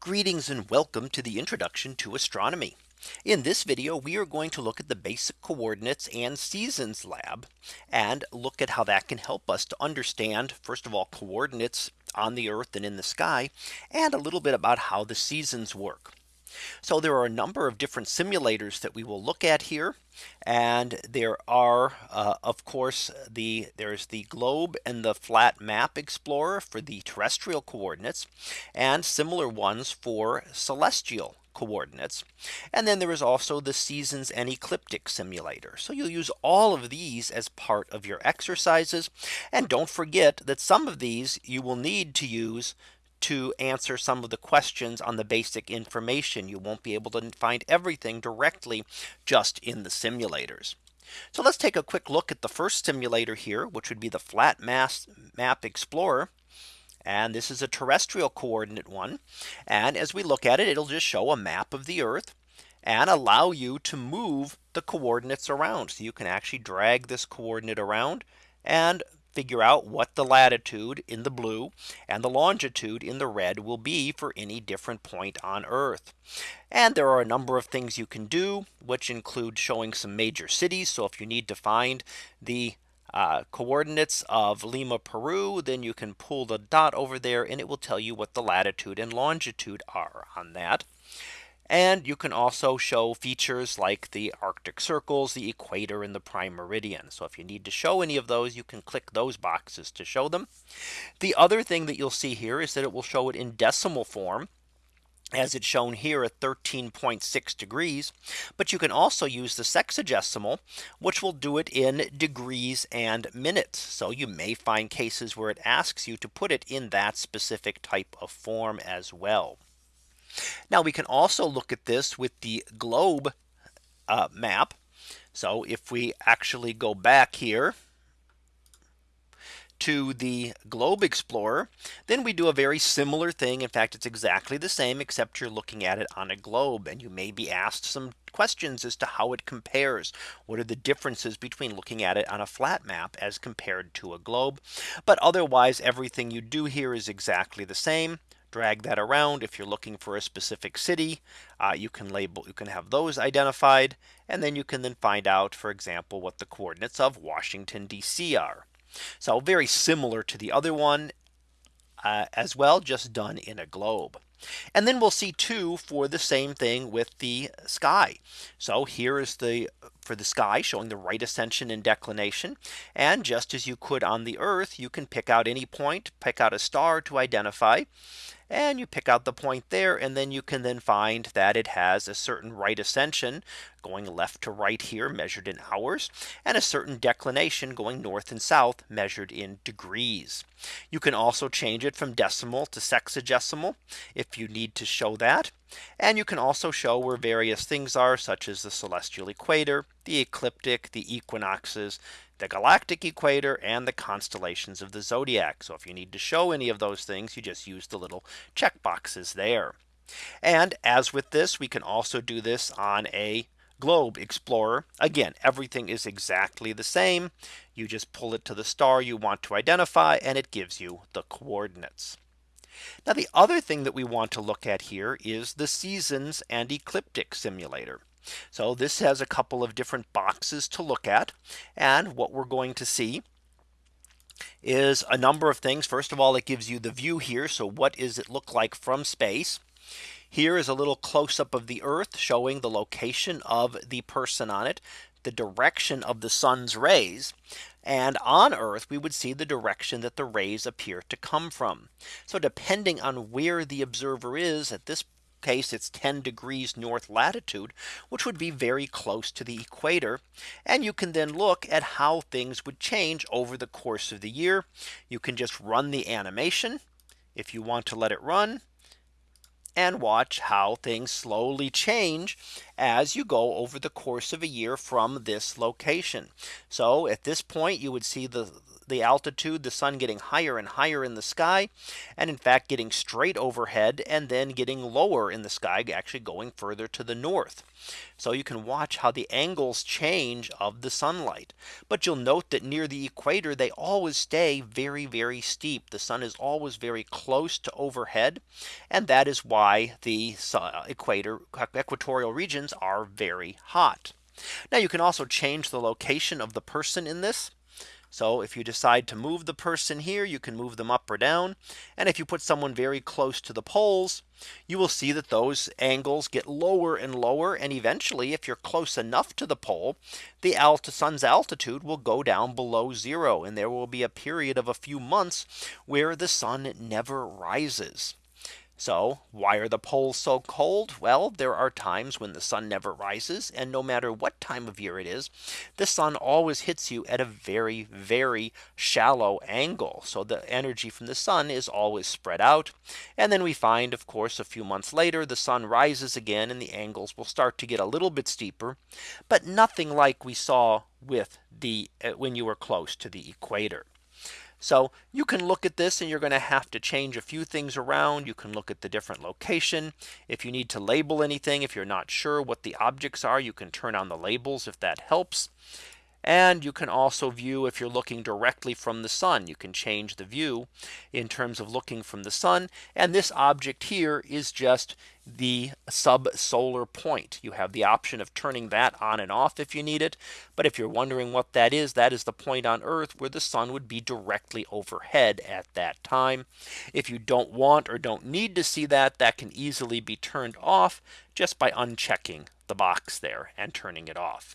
Greetings and welcome to the introduction to astronomy. In this video, we are going to look at the basic coordinates and seasons lab and look at how that can help us to understand first of all coordinates on the earth and in the sky and a little bit about how the seasons work. So there are a number of different simulators that we will look at here. And there are uh, of course the there's the globe and the flat map explorer for the terrestrial coordinates and similar ones for celestial coordinates. And then there is also the seasons and ecliptic simulator. So you'll use all of these as part of your exercises. And don't forget that some of these you will need to use to answer some of the questions on the basic information. You won't be able to find everything directly just in the simulators. So let's take a quick look at the first simulator here, which would be the flat mass map explorer. And this is a terrestrial coordinate one. And as we look at it, it'll just show a map of the Earth and allow you to move the coordinates around. So you can actually drag this coordinate around and figure out what the latitude in the blue and the longitude in the red will be for any different point on Earth. And there are a number of things you can do, which include showing some major cities. So if you need to find the uh, coordinates of Lima, Peru, then you can pull the dot over there and it will tell you what the latitude and longitude are on that. And you can also show features like the Arctic circles, the equator and the prime meridian. So if you need to show any of those, you can click those boxes to show them. The other thing that you'll see here is that it will show it in decimal form as it's shown here at 13.6 degrees. But you can also use the sexagesimal, which will do it in degrees and minutes. So you may find cases where it asks you to put it in that specific type of form as well. Now we can also look at this with the globe uh, map. So if we actually go back here to the globe explorer then we do a very similar thing. In fact it's exactly the same except you're looking at it on a globe and you may be asked some questions as to how it compares. What are the differences between looking at it on a flat map as compared to a globe? But otherwise everything you do here is exactly the same drag that around. If you're looking for a specific city, uh, you can label you can have those identified. And then you can then find out, for example, what the coordinates of Washington DC are. So very similar to the other one uh, as well, just done in a globe. And then we'll see two for the same thing with the sky. So here is the for the sky showing the right ascension and declination. And just as you could on the earth, you can pick out any point, pick out a star to identify and you pick out the point there and then you can then find that it has a certain right ascension going left to right here measured in hours and a certain declination going north and south measured in degrees. You can also change it from decimal to sexagesimal if you need to show that. And you can also show where various things are such as the celestial equator, the ecliptic, the equinoxes, the galactic equator and the constellations of the zodiac. So if you need to show any of those things, you just use the little check boxes there. And as with this, we can also do this on a globe explorer. Again, everything is exactly the same. You just pull it to the star you want to identify and it gives you the coordinates. Now the other thing that we want to look at here is the seasons and ecliptic simulator. So this has a couple of different boxes to look at. And what we're going to see is a number of things. First of all, it gives you the view here. So what does it look like from space? Here is a little close up of the Earth showing the location of the person on it, the direction of the sun's rays. And on Earth, we would see the direction that the rays appear to come from. So depending on where the observer is at this case it's 10 degrees north latitude which would be very close to the equator and you can then look at how things would change over the course of the year you can just run the animation if you want to let it run and watch how things slowly change as you go over the course of a year from this location. So at this point you would see the the altitude, the sun getting higher and higher in the sky. And in fact, getting straight overhead and then getting lower in the sky, actually going further to the north. So you can watch how the angles change of the sunlight. But you'll note that near the equator, they always stay very, very steep. The sun is always very close to overhead. And that is why the uh, equator uh, equatorial regions are very hot. Now you can also change the location of the person in this. So if you decide to move the person here, you can move them up or down. And if you put someone very close to the poles, you will see that those angles get lower and lower. And eventually, if you're close enough to the pole, the alt sun's altitude will go down below zero. And there will be a period of a few months where the sun never rises. So why are the poles so cold? Well, there are times when the sun never rises. And no matter what time of year it is, the sun always hits you at a very, very shallow angle. So the energy from the sun is always spread out. And then we find, of course, a few months later, the sun rises again and the angles will start to get a little bit steeper, but nothing like we saw with the uh, when you were close to the equator. So you can look at this and you're going to have to change a few things around. You can look at the different location. If you need to label anything, if you're not sure what the objects are, you can turn on the labels if that helps. And you can also view if you're looking directly from the sun, you can change the view in terms of looking from the sun. And this object here is just the subsolar point. You have the option of turning that on and off if you need it. But if you're wondering what that is, that is the point on Earth where the sun would be directly overhead at that time. If you don't want or don't need to see that, that can easily be turned off just by unchecking the box there and turning it off.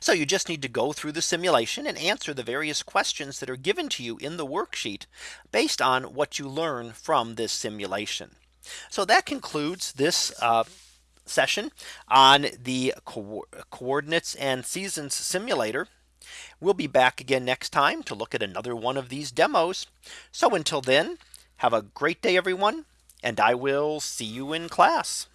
So you just need to go through the simulation and answer the various questions that are given to you in the worksheet based on what you learn from this simulation. So that concludes this uh, session on the co coordinates and seasons simulator. We'll be back again next time to look at another one of these demos. So until then, have a great day, everyone, and I will see you in class.